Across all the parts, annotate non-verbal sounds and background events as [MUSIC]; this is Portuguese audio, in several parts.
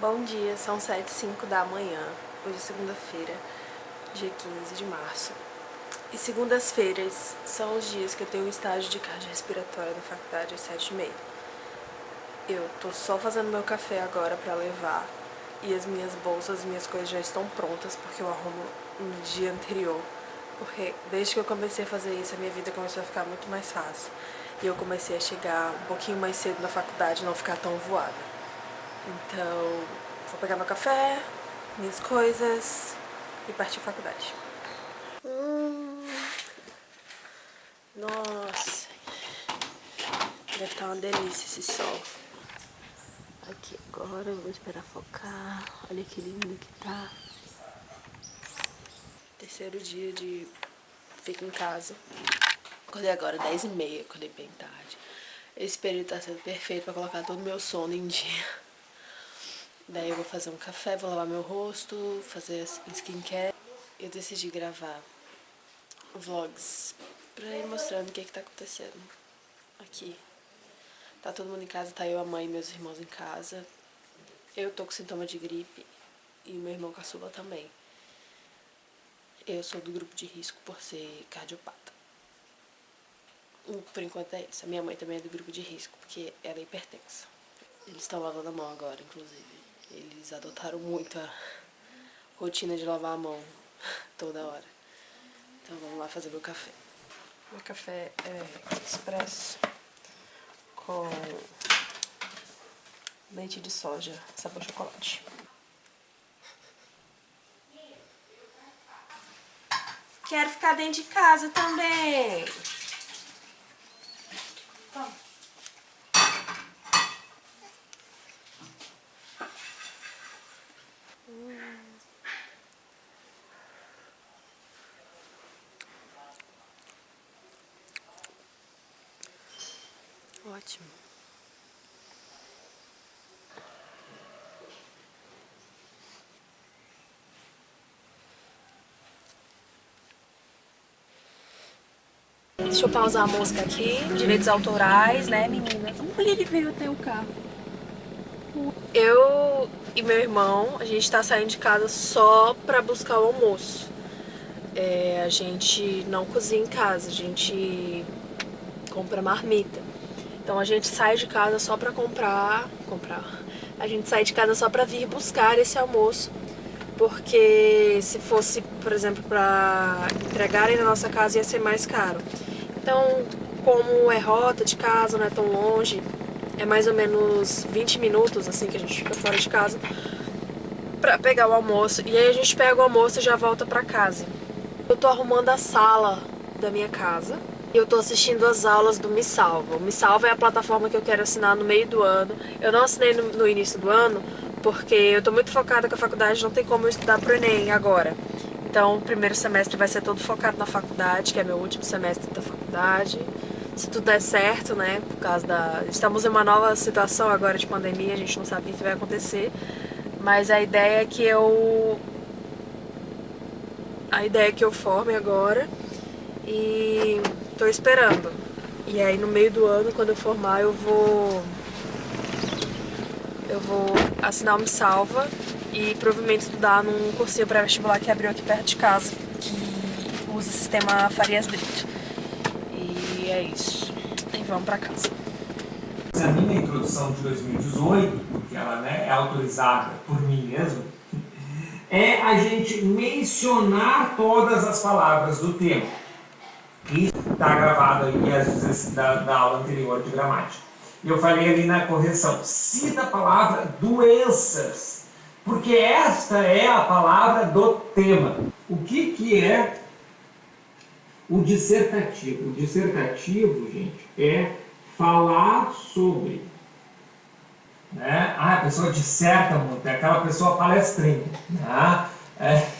Bom dia, são 7 e 5 da manhã, hoje é segunda-feira, dia 15 de março. E segundas-feiras são os dias que eu tenho um estágio de cardiorrespiratória na faculdade às 7 e meia. Eu tô só fazendo meu café agora pra levar e as minhas bolsas, as minhas coisas já estão prontas porque eu arrumo no dia anterior. Porque desde que eu comecei a fazer isso, a minha vida começou a ficar muito mais fácil. E eu comecei a chegar um pouquinho mais cedo na faculdade, não ficar tão voada. Então, vou pegar meu café, minhas coisas e partir pra faculdade. Hum. Nossa, deve estar uma delícia esse sol. Aqui agora, vou esperar focar. Olha que lindo que tá. Terceiro dia de fico em casa. Acordei agora 10 e meia, acordei bem tarde. Esse período tá sendo perfeito pra colocar todo o meu sono em dia. Daí eu vou fazer um café, vou lavar meu rosto, fazer skincare. Eu decidi gravar vlogs pra ir mostrando o que que tá acontecendo aqui. Tá todo mundo em casa, tá eu, a mãe e meus irmãos em casa. Eu tô com sintoma de gripe e meu irmão caçula também. Eu sou do grupo de risco por ser cardiopata. Por enquanto é isso. A minha mãe também é do grupo de risco, porque ela é hipertensa. Eles estão lavando a mão agora, inclusive. Eles adotaram muito a rotina de lavar a mão toda hora. Então vamos lá fazer meu café. Meu café é expresso com leite de soja, sabor chocolate. Quero ficar dentro de casa também. Ótimo. Deixa eu pausar a música aqui. Direitos autorais, né, meninas? Olha, ele veio até o carro. Eu e meu irmão, a gente tá saindo de casa só pra buscar o almoço. É, a gente não cozinha em casa, a gente compra marmita. Então a gente sai de casa só pra comprar, comprar, a gente sai de casa só pra vir buscar esse almoço, porque se fosse, por exemplo, pra entregarem na nossa casa ia ser mais caro. Então, como é rota de casa, não é tão longe, é mais ou menos 20 minutos, assim, que a gente fica fora de casa, pra pegar o almoço. E aí a gente pega o almoço e já volta pra casa. Eu tô arrumando a sala da minha casa, eu tô assistindo as aulas do Me Salva. O Me Salva é a plataforma que eu quero assinar no meio do ano. Eu não assinei no, no início do ano porque eu tô muito focada com a faculdade, não tem como eu estudar pro Enem agora. Então o primeiro semestre vai ser todo focado na faculdade, que é meu último semestre da faculdade. Se tudo der certo, né, por causa da... Estamos em uma nova situação agora de pandemia, a gente não sabe o que vai acontecer. Mas a ideia é que eu... A ideia é que eu forme agora e Tô esperando. E aí no meio do ano, quando eu formar, eu vou... Eu vou assinar Me Salva e provavelmente estudar num cursinho pré-vestibular que abriu aqui perto de casa, que usa o sistema Farias Brito. E é isso. E vamos pra casa. A minha introdução de 2018, porque ela né, é autorizada por mim mesmo, [LAUGHS] é a gente mencionar todas as palavras do tema. Isso está gravado aí vezes da, da aula anterior de gramática. Eu falei ali na correção, cita a palavra doenças, porque esta é a palavra do tema. O que, que é o dissertativo? O dissertativo, gente, é falar sobre. Né? Ah, a pessoa disserta muito, é aquela pessoa palestrinha. Né? É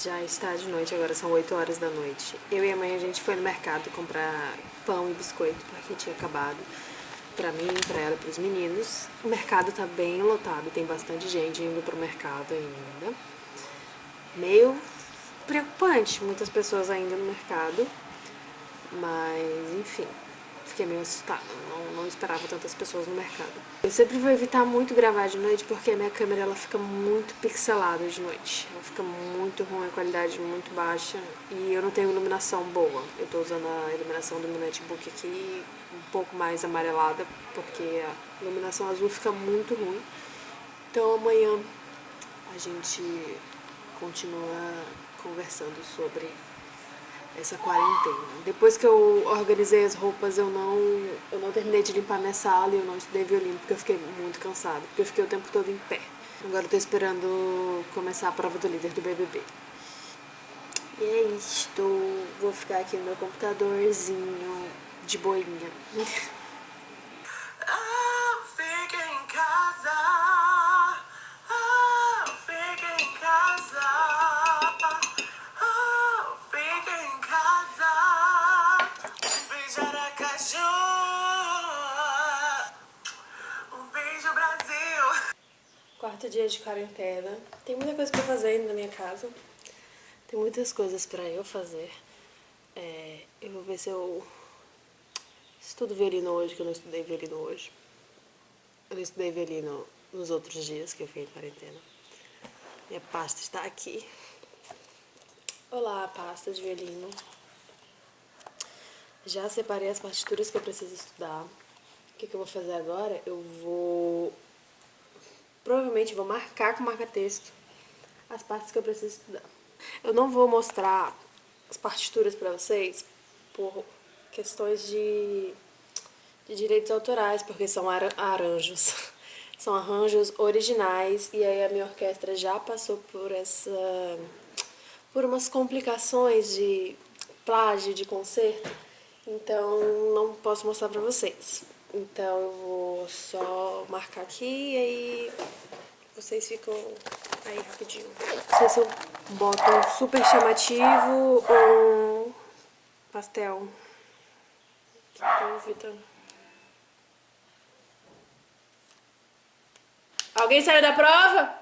Já está de noite, agora são 8 horas da noite. Eu e a mãe, a gente foi no mercado comprar pão e biscoito, porque tinha acabado. Pra mim, pra ela pros meninos. O mercado tá bem lotado, tem bastante gente indo pro mercado ainda. Meio preocupante, muitas pessoas ainda no mercado. Mas, enfim, fiquei meio assustada, não, não, esperava tantas pessoas no mercado. Eu sempre vou evitar muito gravar de noite porque a minha câmera ela fica muito pixelada de noite. Ela fica muito ruim, a qualidade muito baixa e eu não tenho iluminação boa. Eu tô usando a iluminação do meu netbook aqui um pouco mais amarelada porque a iluminação azul fica muito ruim. Então amanhã a gente continua conversando sobre essa quarentena. Depois que eu organizei as roupas, eu não, eu não terminei de limpar minha sala e eu não estudei violino porque eu fiquei muito cansada, porque eu fiquei o tempo todo em pé. Agora eu tô esperando começar a prova do líder do BBB. E é isto, vou ficar aqui no meu computadorzinho de boinha. [LAUGHS] Dia de quarentena. Tem muita coisa pra fazer ainda na minha casa. Tem muitas coisas pra eu fazer. É, eu vou ver se eu estudo violino hoje, que eu não estudei violino hoje. Eu não estudei violino nos outros dias que eu fui em quarentena. Minha pasta está aqui. Olá, pasta de violino. Já separei as partituras que eu preciso estudar. O que, que eu vou fazer agora? Eu vou vou marcar com marca-texto as partes que eu preciso estudar. Eu não vou mostrar as partituras para vocês por questões de, de direitos autorais, porque são arranjos. [LAUGHS] São arranjos originais e aí a minha orquestra já passou por essa por umas complicações de plágio de concerto, então não posso mostrar pra vocês. Então eu vou só marcar aqui e aí vocês ficam aí rapidinho. Se eu boto um super chamativo ou pastel. Dúvida. Alguém saiu da prova?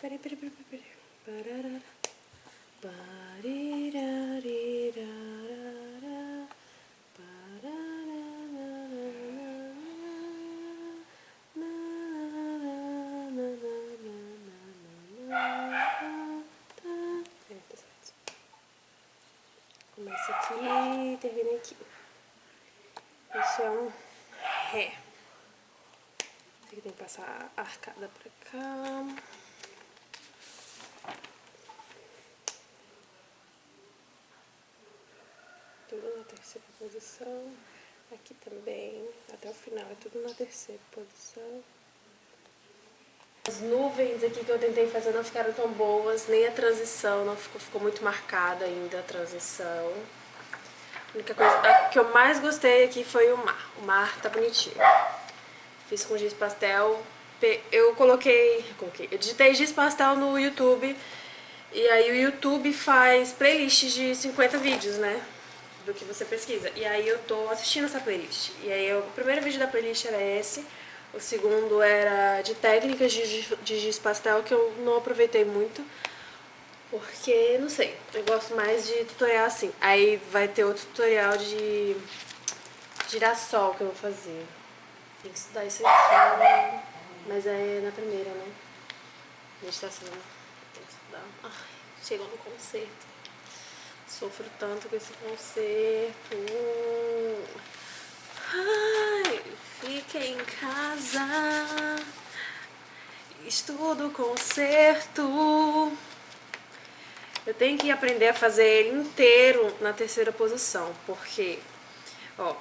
Peraí, peraí, peraí, peraí. Começa aqui e termina aqui. Isso é um ré. Aqui tem que passar a arcada pra cá. tudo na terceira posição. Aqui também, até o final, é tudo na terceira posição. As nuvens aqui que eu tentei fazer não ficaram tão boas, nem a transição, não ficou, ficou muito marcada ainda a transição. A única coisa que eu mais gostei aqui foi o mar. O mar tá bonitinho. Fiz com giz pastel. Eu coloquei, coloquei, eu digitei giz pastel no YouTube E aí o YouTube faz playlists de 50 vídeos, né? Do que você pesquisa. E aí eu tô assistindo essa playlist. E aí eu, o primeiro vídeo da playlist era esse. O segundo era de técnicas de, de giz pastel, que eu não aproveitei muito. Porque, não sei, eu gosto mais de tutorial assim. Aí vai ter outro tutorial de girassol que eu vou fazer. Tem que estudar isso aqui, né? mas é na primeira, né? Meditação. Tem que estudar. Ai, chegou no concerto. Sofro tanto com esse concerto. Ai, fiquei em casa. Estudo o concerto. Eu tenho que aprender a fazer ele inteiro na terceira posição, porque, ó,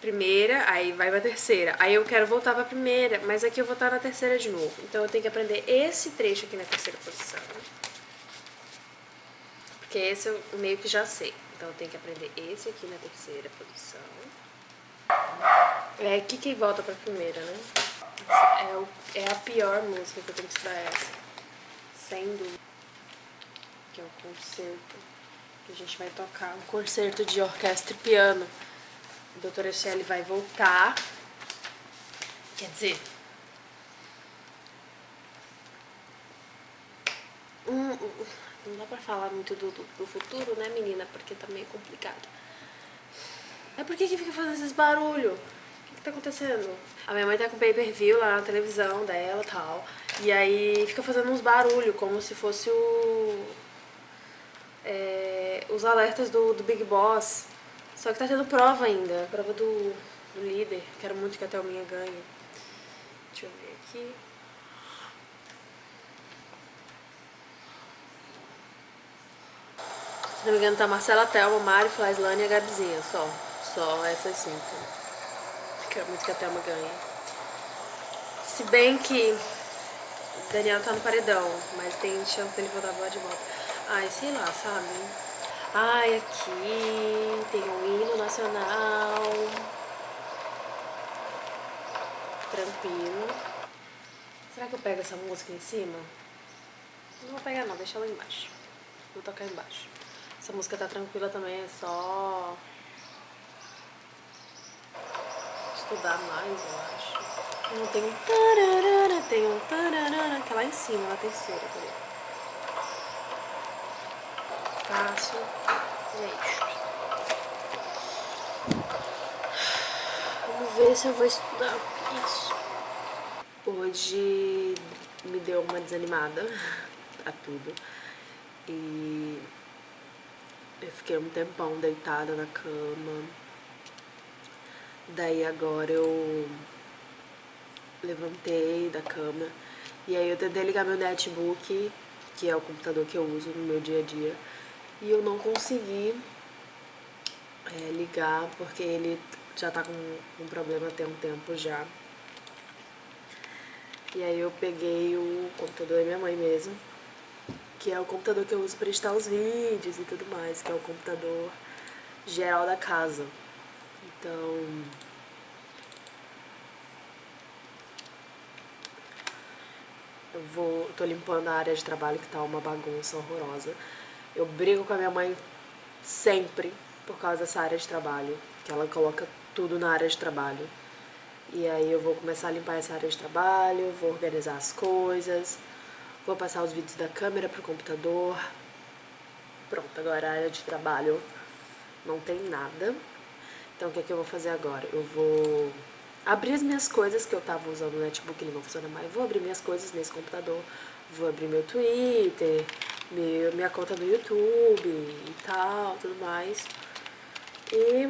primeira, aí vai pra terceira. Aí eu quero voltar pra primeira, mas aqui eu vou estar na terceira de novo. Então eu tenho que aprender esse trecho aqui na terceira posição. Porque esse eu meio que já sei. Então eu tenho que aprender esse aqui na terceira posição. É aqui que volta pra primeira, né? É, o, é a pior música que eu tenho que estudar essa. Sem dúvida. Que é o concerto que a gente vai tocar. Um concerto de orquestra e piano a doutora Shelley vai voltar. Quer dizer... Hum, não dá pra falar muito do, do, do, futuro, né, menina? Porque tá meio complicado. É por que que fica fazendo esses barulhos? O que que tá acontecendo? A minha mãe tá com pay-per-view lá na televisão dela e tal. E aí fica fazendo uns barulhos, como se fosse o... É, os alertas do, do Big Boss. Só que tá tendo prova ainda, prova do, do líder. Quero muito que a Thelminha ganhe. Deixa eu ver aqui. Se não me engano tá Marcela, Thelma, Mari, Flaislane e a Gabizinha, só. Só essas cinco. Quero muito que a Thelma ganhe. Se bem que o Daniel tá no paredão, mas tem chance dele voltar lá de volta. Ai, sei lá, sabe? Ai, aqui tem um hino nacional. Tranquilo. Será que eu pego essa música em cima? Não vou pegar não, deixa ela embaixo. Vou tocar embaixo. Essa música tá tranquila também, é só estudar mais, eu acho. Não tem um tararara, tem um tararara, que é lá em cima, na terceira, tá Faço é isso. Vamos ver se eu vou estudar isso. Hoje me deu uma desanimada [LAUGHS] a tudo. E eu fiquei um tempão deitada na cama. Daí agora eu levantei da cama. E aí eu tentei ligar meu netbook, que é o computador que eu uso no meu dia a dia e eu não consegui é, ligar porque ele já tá com um problema tem um tempo já. E aí eu peguei o computador da minha mãe mesmo, que é o computador que eu uso para editar os vídeos e tudo mais, que é o computador geral da casa. Então... Eu vou, tô limpando a área de trabalho que tá uma bagunça horrorosa. Eu brigo com a minha mãe sempre por causa dessa área de trabalho, que ela coloca tudo na área de trabalho. E aí eu vou começar a limpar essa área de trabalho, vou organizar as coisas, vou passar os vídeos da câmera pro computador. Pronto, agora a área de trabalho não tem nada. Então o que, é que eu vou fazer agora? Eu vou abrir as minhas coisas que eu tava usando no netbook, ele não funciona mais. Vou abrir minhas coisas nesse computador, vou abrir meu Twitter, meu, minha conta do YouTube e tal, tudo mais. E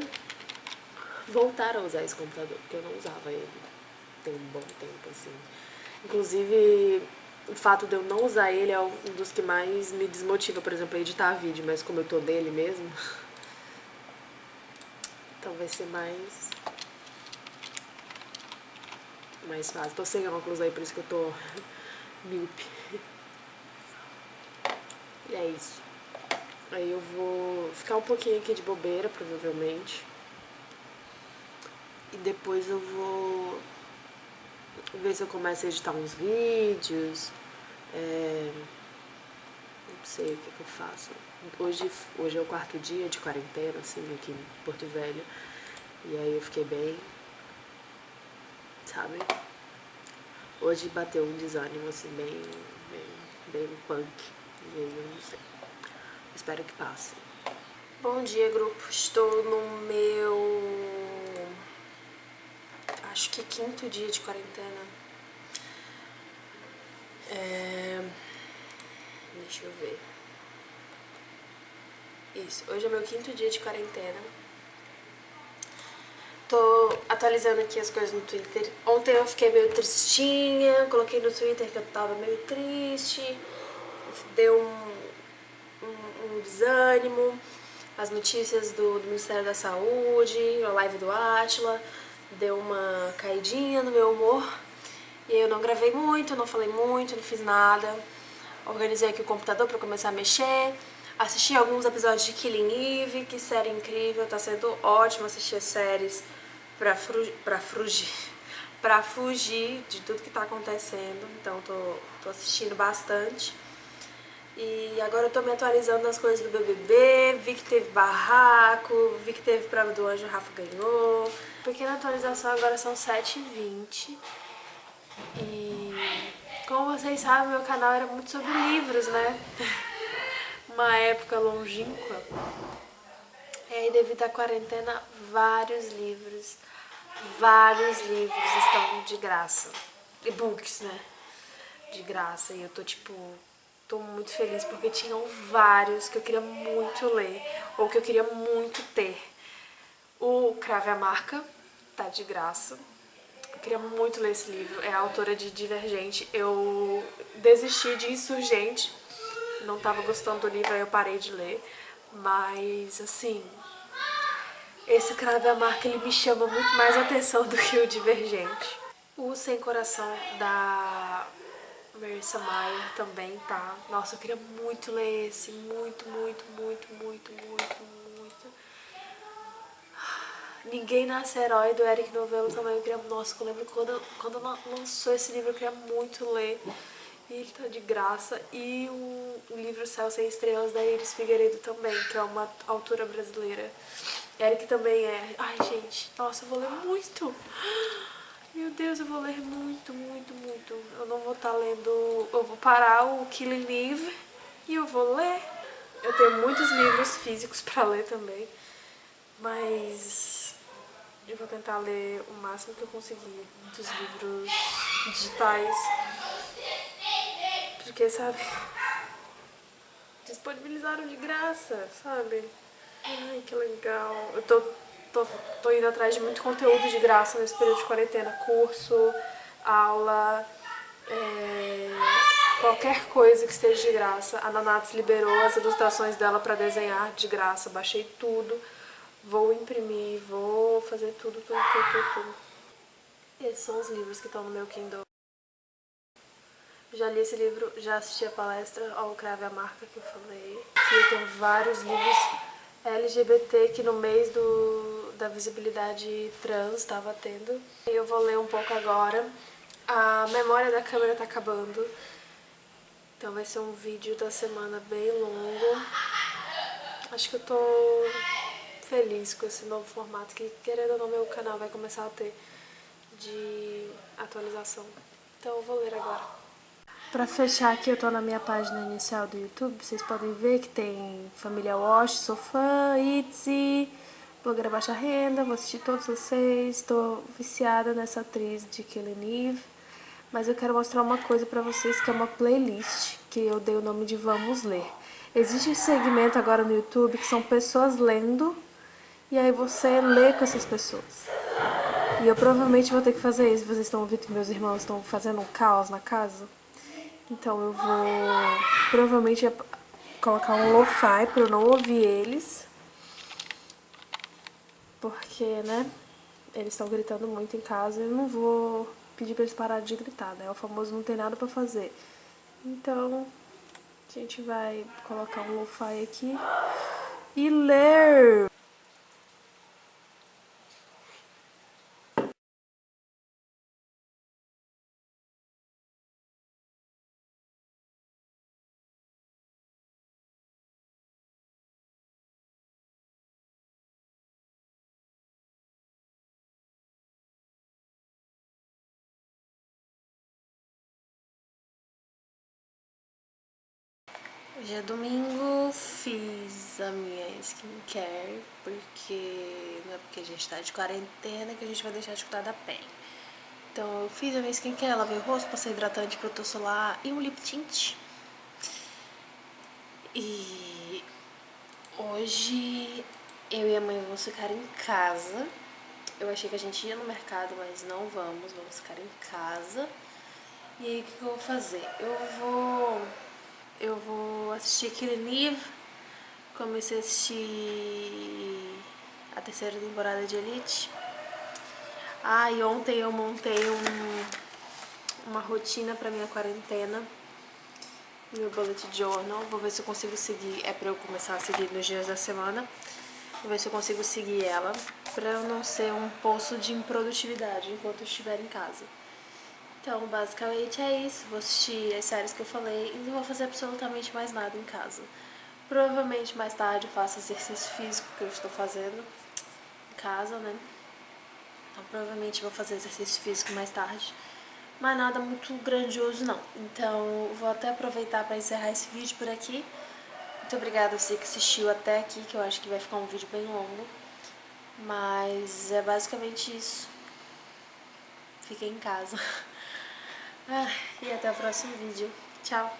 voltar a usar esse computador, porque eu não usava ele tem um bom tempo, assim. Inclusive, o fato de eu não usar ele é um dos que mais me desmotiva, por exemplo, a editar vídeo, mas como eu tô dele mesmo, [LAUGHS] então vai ser mais mais fácil. Tô sem óculos aí, por isso que eu tô [LAUGHS] míope. E é isso. Aí eu vou ficar um pouquinho aqui de bobeira, provavelmente. E depois eu vou ver se eu começo a editar uns vídeos. É... sei o que, que eu faço. Hoje, hoje é o quarto dia de quarentena, assim, aqui em Porto Velho. E aí eu fiquei bem, sabe? Hoje bateu um desânimo, assim, bem, bem, bem punk. E aí eu não sei. Espero que passe. Bom dia, grupo. Estou no meu... Acho que quinto dia de quarentena. É... Deixa eu ver. Isso. Hoje é meu quinto dia de quarentena. Tô atualizando aqui as coisas no Twitter. Ontem eu fiquei meio tristinha, coloquei no Twitter que eu tava meio triste. Deu um, um, um desânimo. As notícias do, do, Ministério da Saúde, a live do Atila, deu uma caidinha no meu humor. E eu não gravei muito, não falei muito, não fiz nada. Organizei aqui o computador pra começar a mexer. Assisti alguns episódios de Killing Eve, que série incrível, tá sendo ótimo assistir as séries pra, fru pra fugir pra fugir de tudo que tá acontecendo, então tô, tô assistindo bastante. E agora eu tô me atualizando nas coisas do BBB, vi que teve barraco, vi que teve prova do anjo, o Rafa ganhou. Pequena atualização, agora são 7h20. E como vocês sabem, meu canal era muito sobre livros, né? [LAUGHS] Uma época longínqua. E aí, devido à quarentena, vários livros, vários livros estão de graça. E-books, né? De graça. E eu tô, tipo, tô muito feliz porque tinham vários que eu queria muito ler, ou que eu queria muito ter. O Crave a Marca tá de graça. Eu queria muito ler esse livro, é a autora de Divergente. Eu desisti de Insurgente, não tava gostando do livro, aí eu parei de ler. Mas, assim, esse Crave a Marca, ele me chama muito mais atenção [LAUGHS] do que o Divergente. O Sem Coração da Marissa Mayer também tá. Nossa, eu queria muito ler esse, muito, muito, muito, muito, muito, muito. Ninguém Nasce Herói, do Eric Novello também, eu queria, nossa, eu lembro quando, quando lançou esse livro, eu queria muito ler. E ele tá de graça. E o, o livro Céu Sem Estrelas, da Iris Figueiredo também, que é uma autora brasileira. Eric também é. Ai, gente, nossa, eu vou ler muito. Meu Deus, eu vou ler muito, muito, muito. Eu não vou estar tá lendo... Eu vou parar o Killing Eve e eu vou ler. Eu tenho muitos livros físicos pra ler também. Mas eu vou tentar ler o máximo que eu conseguir dos livros digitais. Porque, sabe, disponibilizaram de graça, sabe? Ai, que legal. Eu tô, tô, tô indo atrás de muito conteúdo de graça nesse período de quarentena. Curso, aula, é, qualquer coisa que esteja de graça. A Nanatos liberou as ilustrações dela pra desenhar de graça. Baixei tudo. Vou imprimir, vou fazer tudo, tudo, tudo, tudo. Esses são os livros que estão no meu Kindle. Já li esse livro, já assisti a palestra ao Crave a Marca que eu falei. Aqui eu tenho vários livros LGBT que no mês do, da visibilidade trans estava tendo. Eu vou ler um pouco agora. A memória da câmera tá acabando. Então vai ser um vídeo da semana bem longo. Acho que eu tô feliz com esse novo formato que, querendo ou não, meu canal vai começar a ter de atualização. Então eu vou ler agora. Pra fechar aqui, eu tô na minha página inicial do YouTube, vocês podem ver que tem Família Wash, sou fã, Itzy, Blogueira Baixa Renda, vou assistir todos vocês, tô viciada nessa atriz de Killing Eve, mas eu quero mostrar uma coisa pra vocês que é uma playlist, que eu dei o nome de Vamos Ler. Existe um segmento agora no YouTube que são pessoas lendo, e aí você lê com essas pessoas. E eu provavelmente vou ter que fazer isso, vocês estão ouvindo que meus irmãos estão fazendo um caos na casa. Então eu vou provavelmente colocar um lo-fi pra eu não ouvir eles. Porque, né, eles estão gritando muito em casa e eu não vou pedir pra eles pararem de gritar, né? O famoso não tem nada pra fazer. Então, a gente vai colocar um lo-fi aqui e ler. Hoje é domingo, fiz a minha skincare, porque não é porque a gente tá de quarentena que a gente vai deixar de cuidar da pele. Então eu fiz a minha skincare, lavei o rosto, passei hidratante, protetor solar e um lip tint. E hoje eu e a mãe vamos ficar em casa. Eu achei que a gente ia no mercado, mas não vamos, vamos ficar em casa. E aí o que, eu vou fazer? Eu vou eu vou assistir Killing Eve. Comecei a assistir a terceira temporada de Elite. Ah, e ontem eu montei um, uma rotina pra minha quarentena. Meu bullet journal. Vou ver se eu consigo seguir. É pra eu começar a seguir nos dias da semana. Vou ver se eu consigo seguir ela. Pra eu não ser um poço de improdutividade enquanto eu estiver em casa. Então, basicamente é isso. Vou assistir as séries que eu falei e não vou fazer absolutamente mais nada em casa. Provavelmente mais tarde eu faço exercício físico que eu estou fazendo em casa, né? Então, provavelmente vou fazer exercício físico mais tarde. Mas nada muito grandioso, não. Então, vou até aproveitar para encerrar esse vídeo por aqui. Muito obrigada a você que assistiu até aqui, que eu acho que vai ficar um vídeo bem longo. Mas é basicamente isso. Fiquei em casa. [LAUGHS] Ah, e até o próximo vídeo. Tchau!